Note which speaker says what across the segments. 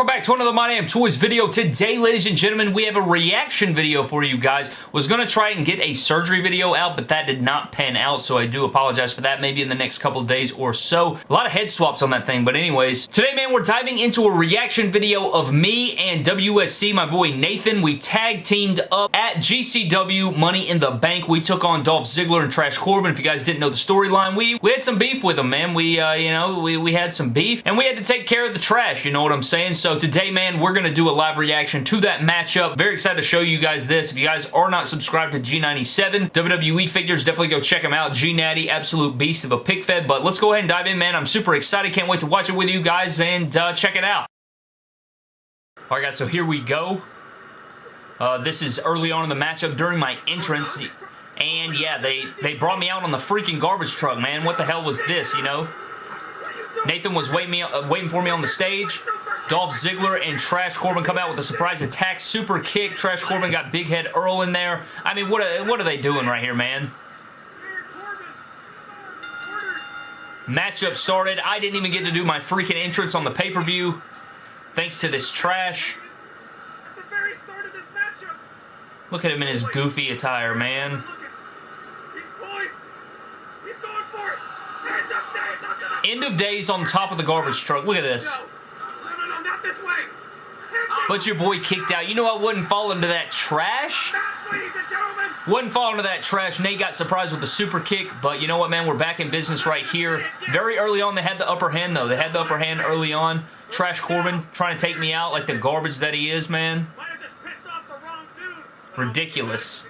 Speaker 1: talk about back to another My Damn Toys video. Today, ladies and gentlemen, we have a reaction video for you guys. Was going to try and get a surgery video out, but that did not pan out, so I do apologize for that. Maybe in the next couple days or so. A lot of head swaps on that thing, but anyways. Today, man, we're diving into a reaction video of me and WSC, my boy Nathan. We tag teamed up at GCW Money in the Bank. We took on Dolph Ziggler and Trash Corbin. If you guys didn't know the storyline, we, we had some beef with them, man. We, uh, you know, we, we had some beef, and we had to take care of the trash, you know what I'm saying? So today, man, we're going to do a live reaction to that matchup. Very excited to show you guys this. If you guys are not subscribed to G97 WWE figures, definitely go check them out. G-Natty, absolute beast of a pic fed. But let's go ahead and dive in, man. I'm super excited. Can't wait to watch it with you guys and uh, check it out. All right, guys, so here we go. Uh, this is early on in the matchup during my entrance. And yeah, they, they brought me out on the freaking garbage truck, man. What the hell was this, you know? Nathan was waiting, me, uh, waiting for me on the stage. Dolph Ziggler and Trash Corbin come out with a surprise attack. Super kick. Trash Corbin got Big Head Earl in there. I mean, what are, what are they doing right here, man? Matchup started. I didn't even get to do my freaking entrance on the pay-per-view. Thanks to this trash. Look at him in his goofy attire, man. End of days on top of the garbage truck. Look at this. But your boy kicked out. You know I wouldn't fall into that trash? Wouldn't fall into that trash. Nate got surprised with the super kick, but you know what, man? We're back in business right here. Very early on, they had the upper hand, though. They had the upper hand early on. Trash Corbin trying to take me out like the garbage that he is, man. Ridiculous.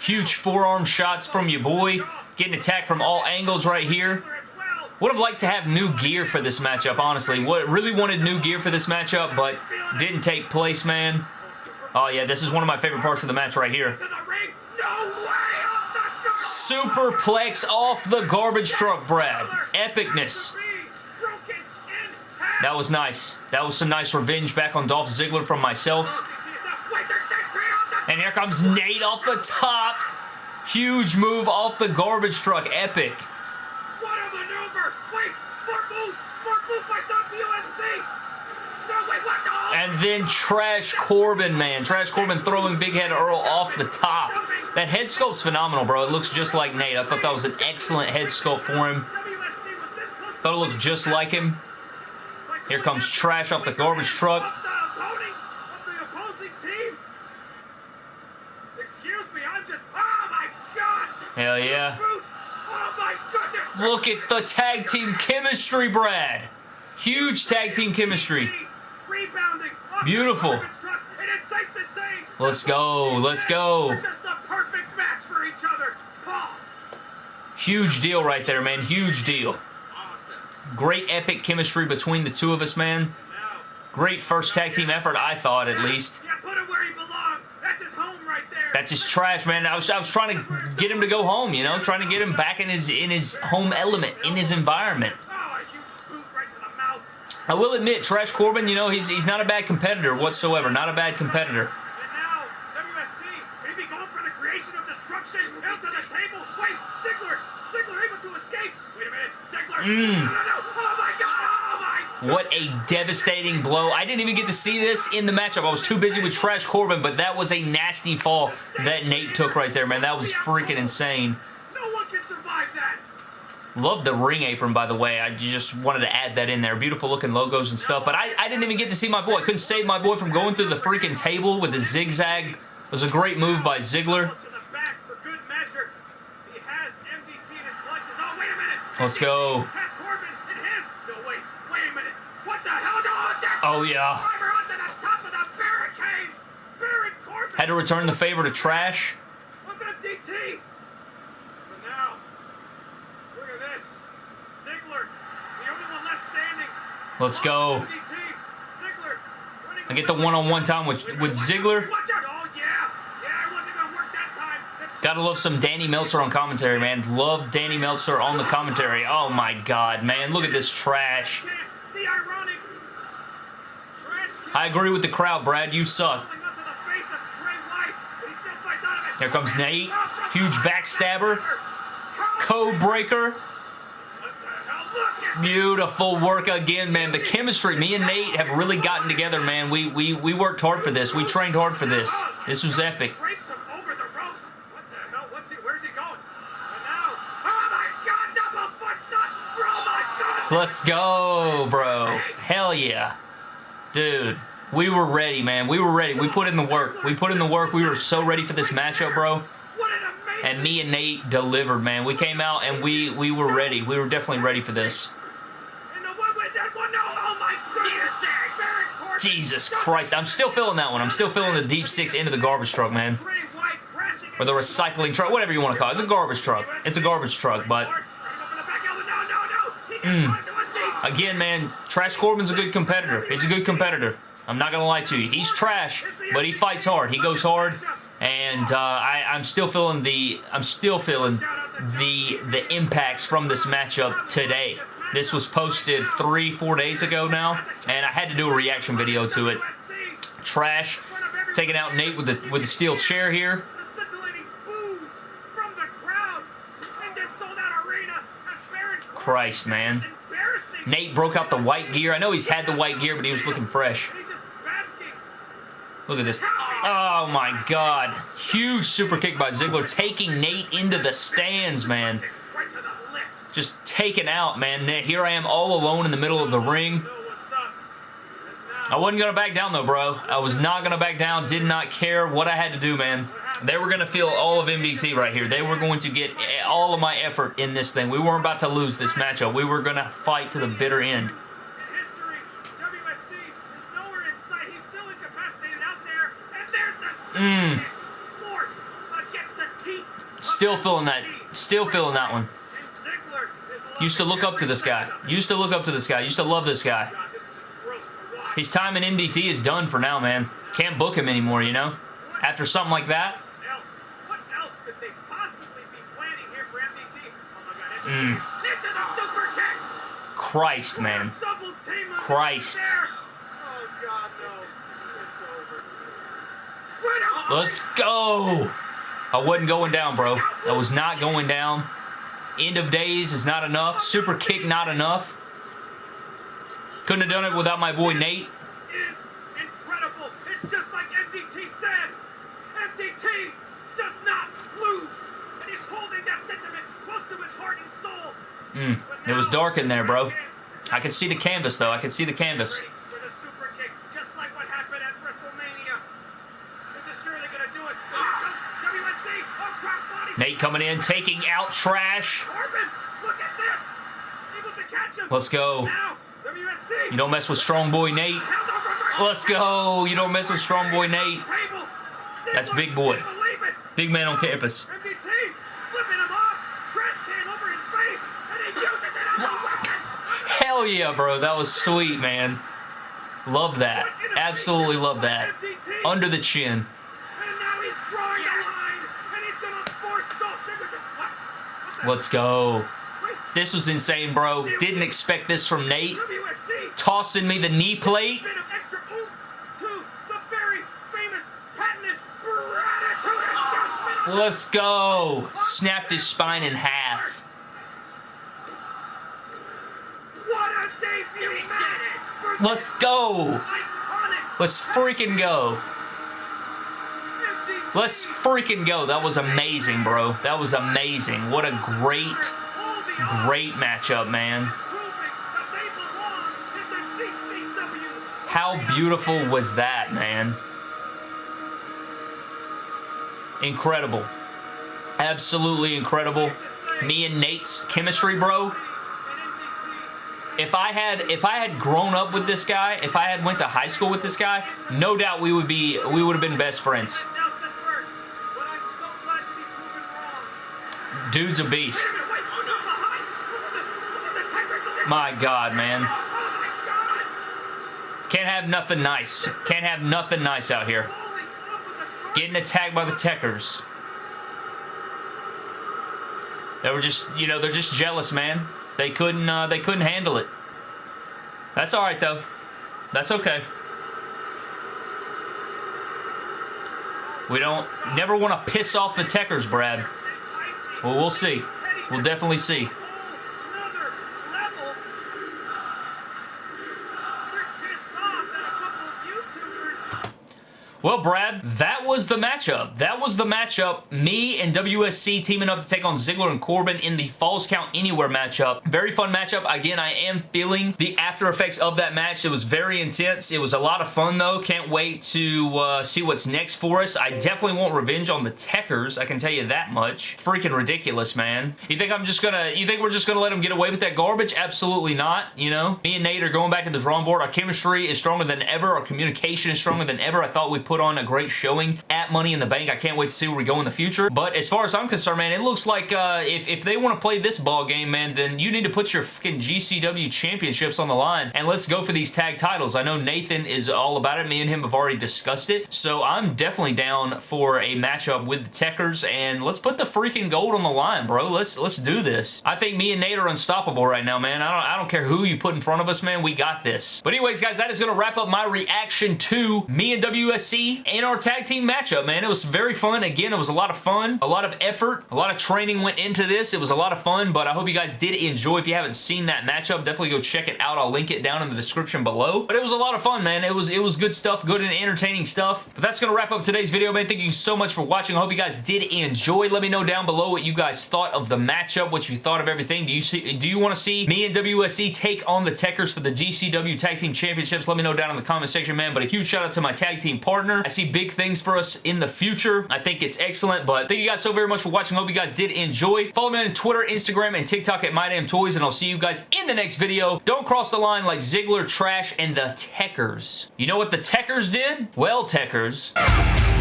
Speaker 1: Huge forearm shots from your boy. Getting attacked from all angles right here. Would have liked to have new gear for this matchup, honestly. What Really wanted new gear for this matchup, but didn't take place, man. Oh, yeah, this is one of my favorite parts of the match right here. Superplex off the garbage truck, Brad. Epicness. That was nice. That was some nice revenge back on Dolph Ziggler from myself. And here comes Nate off the top. Huge move off the garbage truck. Epic. And then Trash Corbin, man. Trash Corbin throwing Big Head Earl off the top. That head sculpt's phenomenal, bro. It looks just like Nate. I thought that was an excellent head sculpt for him. Thought it looked just like him. Here comes Trash off the garbage truck. Hell yeah. Look at the tag team chemistry, Brad. Huge tag team chemistry. Beautiful. Let's go. Let's go. Huge deal right there, man. Huge deal. Great epic chemistry between the two of us, man. Great first tag team effort, I thought, at least. That's his trash, man. I was, I was trying to get him to go home, you know, trying to get him back in his in his home element, in his environment. I will admit, Trash Corbin, you know, he's he's not a bad competitor whatsoever. Not a bad competitor. Mmm. What a devastating blow. I didn't even get to see this in the matchup. I was too busy with Trash Corbin, but that was a nasty fall that Nate took right there, man. That was freaking insane. Love the ring apron, by the way. I just wanted to add that in there. Beautiful looking logos and stuff. But I, I didn't even get to see my boy. I couldn't save my boy from going through the freaking table with the zigzag. It was a great move by Ziggler. Let's go. Oh, yeah. Had to return the favor to Trash. Let's go. I get the one-on-one -on -one time with, with Ziggler. Gotta love some Danny Meltzer on commentary, man. Love Danny Meltzer on the commentary. Oh my god, man. Look at this trash. I agree with the crowd, Brad. You suck. Here comes Nate. Huge backstabber. Code breaker.
Speaker 2: Beautiful work again, man. The chemistry, me and Nate have really gotten together, man. We we we worked hard for this. We trained hard for this. This was epic. Let's go, bro. Hell yeah. Dude, we were ready, man. We were ready. We put in the work. We put in the work. We were so ready for this matchup, bro. And me and Nate delivered, man. We came out and we, we were ready. We were definitely ready for this. Jesus Christ. I'm still feeling that one. I'm still feeling the deep six into the garbage truck, man. Or the recycling truck, whatever you want to call it. It's a garbage truck. It's a garbage truck, but... Mm. Again, man, Trash Corbin's a good competitor. He's a good competitor. I'm not going to lie to you. He's trash, but he fights hard. He goes hard, and uh, I, I'm still feeling the... I'm still feeling the the impacts from this matchup today. This was posted three, four days ago now, and I had to do a reaction video to it. Trash taking out Nate with the with the steel chair here. Christ, man. Nate broke out the white gear. I know he's had the white gear, but he was looking fresh. Look at this. Oh, my God. Huge super kick by Ziggler, taking Nate into the stands, man. Just taken out, man. Here I am all alone in the middle of the ring. I wasn't going to back down, though, bro. I was not going to back down. Did not care what I had to do, man. They were going to feel all of MDT right here. They were going to get all of my effort in this thing. We weren't about to lose this matchup. We were going to fight to the bitter end. Mmm. Still feeling that. Still feeling that one. Used to look up to this guy. Used to look up to this guy. Used to love this guy. His time in MDT is done for now, man. Can't book him anymore, you know? After something like that. Mm. Christ, man. Christ. Let's go. I wasn't going down, bro. I was not going down. End of days is not enough. Super kick not enough. Couldn't have done it without my boy Nate.
Speaker 1: Is incredible. It's just like MDT said. MDT does not lose. And he's holding that sentiment close to his heart and soul.
Speaker 2: Mm, it was dark in there, bro. I could see the canvas, though. I could see the canvas. Nate coming in, taking out Trash. Let's go. You don't mess with Strong Boy Nate. Let's go. You don't mess with Strong Boy Nate. That's Big Boy. Big man on campus. Hell yeah, bro. That was sweet, man. Love that. Absolutely love that. Under the chin. Let's go. This was insane, bro. Didn't expect this from Nate. Tossing me the knee plate. Let's go. Snapped his spine in half. Let's go. Let's freaking go. Let's freaking go. That was amazing, bro. That was amazing. What a great, great matchup, man. How beautiful was that, man? Incredible. Absolutely incredible. Me and Nate's chemistry, bro. If I had if I had grown up with this guy, if I had went to high school with this guy, no doubt we would be we would have been best friends. Dude's a beast. My God, man. Can't have nothing nice. Can't have nothing nice out here. Getting attacked by the Techers. They were just, you know, they're just jealous, man. They couldn't, uh, they couldn't handle it. That's all right, though. That's okay. We don't, never want to piss off the Techers, Brad. Well, we'll see. We'll definitely see.
Speaker 1: Well, Brad, that was the matchup. That was the matchup. Me and WSC teaming up to take on Ziggler and Corbin in the Falls Count Anywhere matchup. Very fun matchup. Again, I am feeling the after effects of that match. It was very intense. It was a lot of fun, though. Can't wait to uh, see what's next for us. I definitely want revenge on the Tekkers. I can tell you that much. Freaking ridiculous, man. You think I'm just gonna, you think we're just gonna let them get away with that garbage? Absolutely not, you know? Me and Nate are going back to the drawing board. Our chemistry is stronger than ever. Our communication is stronger than ever. I thought we put put on a great showing at Money in the Bank. I can't wait to see where we go in the future. But as far as I'm concerned, man, it looks like uh, if, if they want to play this ball game, man, then you need to put your fucking GCW championships on the line and let's go for these tag titles. I know Nathan is all about it. Me and him have already discussed it. So I'm definitely down for a matchup with the Tekkers and let's put the freaking gold on the line, bro. Let's let's do this. I think me and Nate are unstoppable right now, man. I don't, I don't care who you put in front of us, man. We got this. But anyways, guys, that is going to wrap up my reaction to me and WSC in our tag team matchup, man. It was very fun. Again, it was a lot of fun, a lot of effort, a lot of training went into this. It was a lot of fun, but I hope you guys did enjoy. If you haven't seen that matchup, definitely go check it out. I'll link it down in the description below. But it was a lot of fun, man. It was it was good stuff, good and entertaining stuff. But that's going to wrap up today's video, man. Thank you so much for watching. I hope you guys did enjoy. Let me know down below what you guys thought of the matchup, what you thought of everything. Do you see? Do you want to see me and WSC take on the Techers for the GCW Tag Team Championships? Let me know down in the comment section, man. But a huge shout out to my tag team partner. I see big things for us in the future. I think it's excellent, but thank you guys so very much for watching. Hope you guys did enjoy. Follow me on Twitter, Instagram, and TikTok at MyDamnToys, and I'll see you guys in the next video. Don't cross the line like Ziggler, Trash, and the Tekkers. You know what the Tekkers did? Well, Tekkers.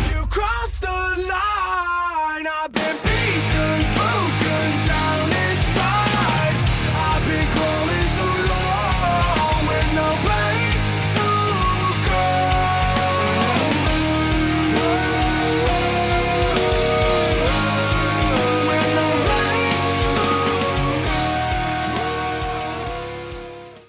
Speaker 3: You crossed the line.